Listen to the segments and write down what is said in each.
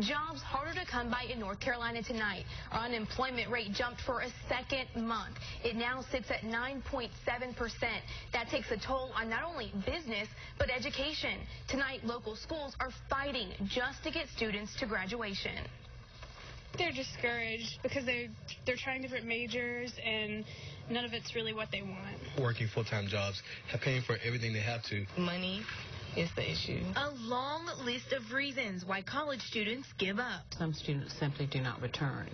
Jobs harder to come by in North Carolina tonight. Our unemployment rate jumped for a second month. It now sits at 9.7%. That takes a toll on not only business, but education. Tonight, local schools are fighting just to get students to graduation. They're discouraged because they're, they're trying different majors and none of it's really what they want. Working full-time jobs, paying for everything they have to. Money is the issue. A long list of reasons why college students give up. Some students simply do not return,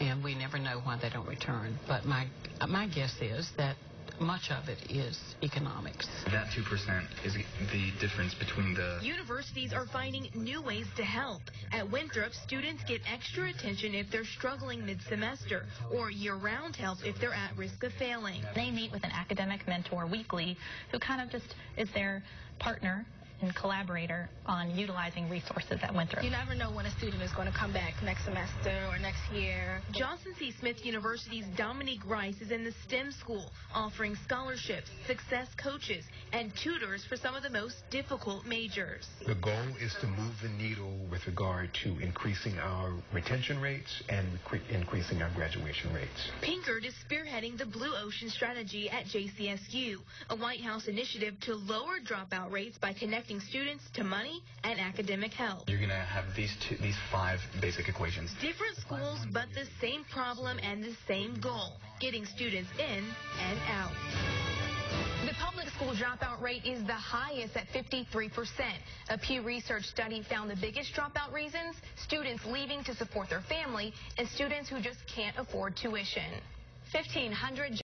and we never know why they don't return. But my my guess is that much of it is economics. That 2% is the difference between the. Universities are finding new ways to help. At Winthrop, students get extra attention if they're struggling mid semester or year round help if they're at risk of failing. They meet with an academic mentor weekly who kind of just is their partner and collaborator on utilizing resources at Winthrop. You never know when a student is going to come back next semester or next year. Johnson C. Smith University's Dominique Rice is in the STEM school, offering scholarships, success coaches, and tutors for some of the most difficult majors. The goal is to move the needle with regard to increasing our retention rates and increasing our graduation rates. Pinkard is spearheading the Blue Ocean Strategy at JCSU, a White House initiative to lower dropout rates by connecting students to money and academic help. You're going to have these two, these five basic equations. Different schools, but the same problem and the same goal, getting students in and out. The public school dropout rate is the highest at 53%. A Pew Research study found the biggest dropout reasons, students leaving to support their family and students who just can't afford tuition. 1,500